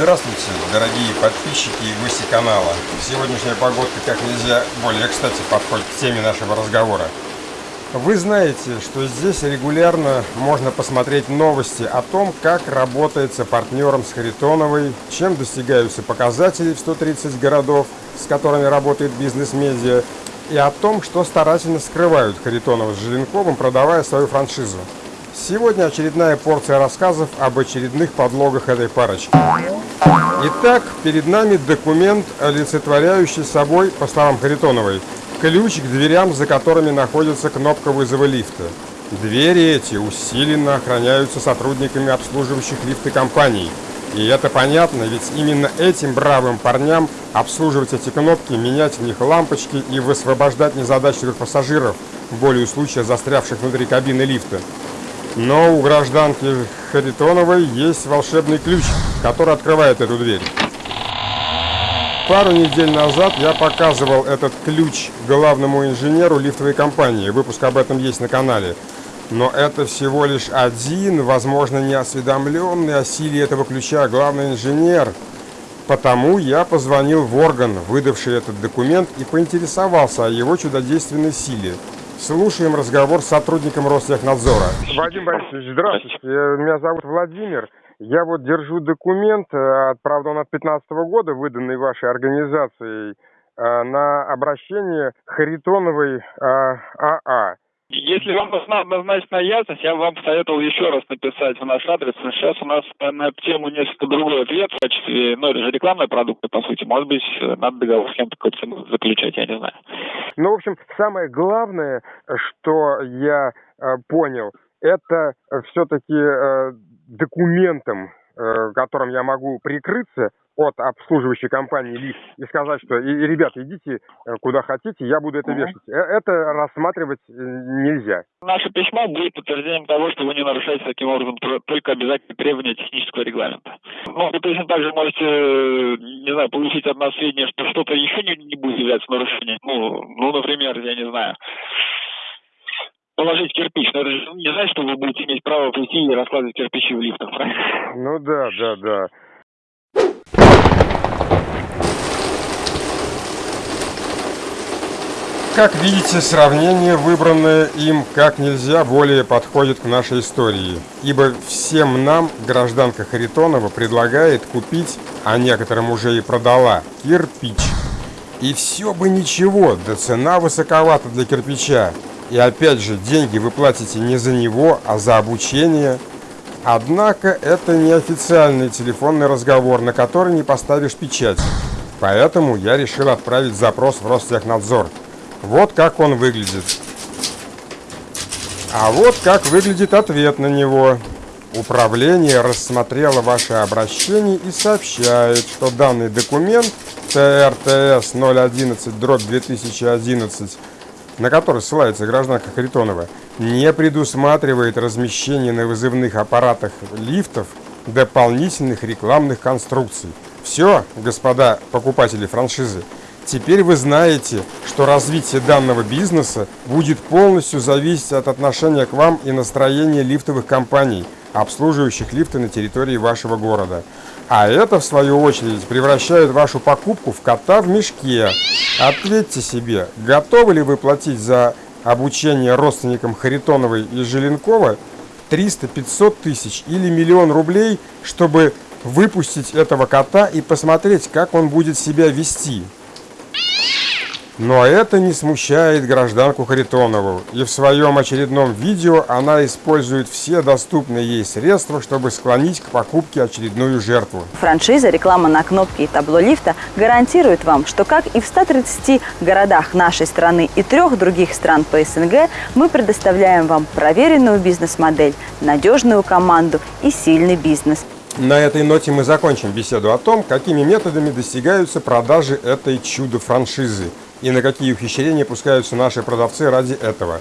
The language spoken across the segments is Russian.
Здравствуйте, дорогие подписчики и гости канала. Сегодняшняя погодка как нельзя более кстати подходит к теме нашего разговора. Вы знаете, что здесь регулярно можно посмотреть новости о том, как работается партнером с Харитоновой, чем достигаются показатели в 130 городов, с которыми работает бизнес-медиа, и о том, что старательно скрывают Харитонова с Желенковым, продавая свою франшизу. Сегодня очередная порция рассказов об очередных подлогах этой парочки. Итак, перед нами документ, олицетворяющий собой, по словам Харитоновой, ключ к дверям, за которыми находится кнопка вызова лифта. Двери эти усиленно охраняются сотрудниками обслуживающих лифты компаний. И это понятно, ведь именно этим бравым парням обслуживать эти кнопки, менять в них лампочки и высвобождать незадачливых пассажиров, более случая застрявших внутри кабины лифта. Но у гражданки Харитоновой есть волшебный ключ, который открывает эту дверь. Пару недель назад я показывал этот ключ главному инженеру лифтовой компании. Выпуск об этом есть на канале. Но это всего лишь один, возможно, неосведомленный о силе этого ключа главный инженер. Потому я позвонил в орган, выдавший этот документ, и поинтересовался о его чудодейственной силе. Слушаем разговор с сотрудником Ростехнадзора. Вадим Борисович, здравствуйте. Меня зовут Владимир. Я вот держу документ, э, правда он от 2015 года, выданный вашей организацией, э, на обращение Харитоновой АА. Если вам нужна однозначная ясность, я вам посоветовал еще раз написать в наш адрес. Сейчас у нас на эту тему несколько другой ответ в качестве, ну, это же рекламные продукты, по сути. Может быть, надо договор с кем-то какой-то заключать, я не знаю. Ну, в общем, самое главное, что я э, понял, это все-таки э, документом, э, которым я могу прикрыться, от обслуживающей компании лифт и сказать, что и, ребята, идите э, куда хотите, я буду это вешать. Э, это рассматривать э, нельзя. Наше письмо будет подтверждением того, что вы не нарушаете таким образом только обязательные требования технического регламента. Ну, вы точно так же можете, не знаю, получить от нас сведения, что что-то еще не, не будет являться нарушением. Ну, ну, например, я не знаю, положить кирпич. Но это же не значит, что вы будете иметь право прийти и раскладывать кирпичи в лифтах, правильно? Ну да, да, да. Как видите, сравнение, выбранное им как нельзя более подходит к нашей истории, ибо всем нам гражданка Харитонова предлагает купить, а некоторым уже и продала, кирпич. И все бы ничего, да цена высоковата для кирпича. И опять же, деньги вы платите не за него, а за обучение. Однако это неофициальный телефонный разговор, на который не поставишь печать. Поэтому я решил отправить запрос в Ростехнадзор. Вот как он выглядит. А вот как выглядит ответ на него. Управление рассмотрело ваше обращение и сообщает, что данный документ ТРТС 011 дробь 2011, на который ссылается гражданка Харитонова, не предусматривает размещение на вызывных аппаратах лифтов дополнительных рекламных конструкций. Все, господа покупатели франшизы, Теперь вы знаете, что развитие данного бизнеса будет полностью зависеть от отношения к вам и настроения лифтовых компаний, обслуживающих лифты на территории вашего города. А это, в свою очередь, превращает вашу покупку в кота в мешке. Ответьте себе, готовы ли вы платить за обучение родственникам Харитоновой и Желенкова 300-500 тысяч или миллион рублей, чтобы выпустить этого кота и посмотреть, как он будет себя вести. Но это не смущает гражданку Харитонову, и в своем очередном видео она использует все доступные ей средства, чтобы склонить к покупке очередную жертву. Франшиза, реклама на кнопке и табло лифта гарантирует вам, что как и в 130 городах нашей страны и трех других стран по СНГ, мы предоставляем вам проверенную бизнес-модель, надежную команду и сильный бизнес. На этой ноте мы закончим беседу о том, какими методами достигаются продажи этой чудо-франшизы – и на какие ухищрения пускаются наши продавцы ради этого.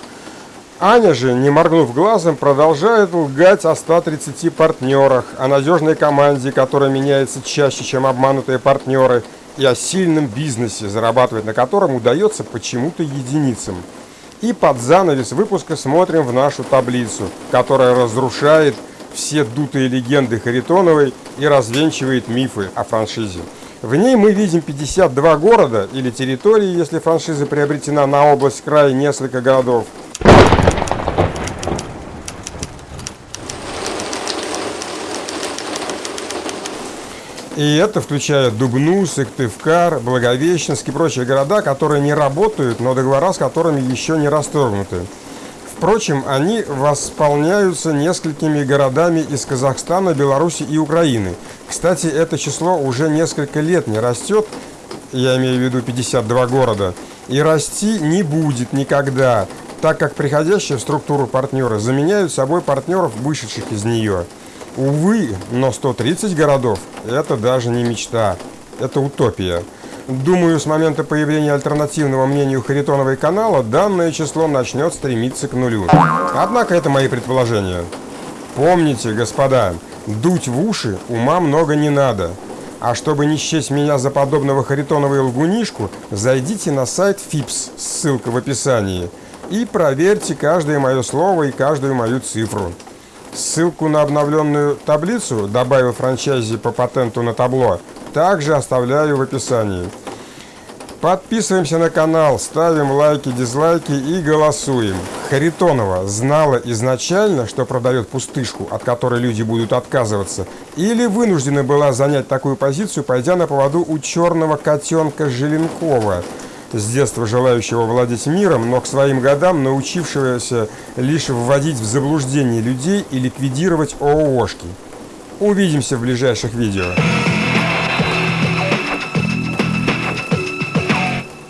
Аня же, не моргнув глазом, продолжает лгать о 130 партнерах, о надежной команде, которая меняется чаще, чем обманутые партнеры, и о сильном бизнесе, зарабатывать на котором удается почему-то единицам. И под занавес выпуска смотрим в нашу таблицу, которая разрушает все дутые легенды Харитоновой и развенчивает мифы о франшизе. В ней мы видим 52 города или территории, если франшиза приобретена на область, край, несколько городов. И это включает Дубну, Сыктывкар, Благовещенск и прочие города, которые не работают, но договора с которыми еще не расторгнуты. Впрочем, они восполняются несколькими городами из Казахстана, Беларуси и Украины. Кстати, это число уже несколько лет не растет, я имею в виду 52 города, и расти не будет никогда, так как приходящие в структуру партнеры заменяют собой партнеров, вышедших из нее. Увы, но 130 городов – это даже не мечта, это утопия. Думаю, с момента появления альтернативного мнению Харитоновой канала данное число начнет стремиться к нулю. Однако это мои предположения. Помните, господа, дуть в уши ума много не надо. А чтобы не счесть меня за подобного Харитоновой лгунишку, зайдите на сайт ФИПС, ссылка в описании, и проверьте каждое мое слово и каждую мою цифру. Ссылку на обновленную таблицу, добавил франчайзи по патенту на табло, также оставляю в описании. Подписываемся на канал, ставим лайки, дизлайки и голосуем. Харитонова знала изначально, что продает пустышку, от которой люди будут отказываться, или вынуждена была занять такую позицию, пойдя на поводу у черного котенка Желенкова – с детства желающего владеть миром, но к своим годам научившегося лишь вводить в заблуждение людей и ликвидировать ООшки. Увидимся в ближайших видео.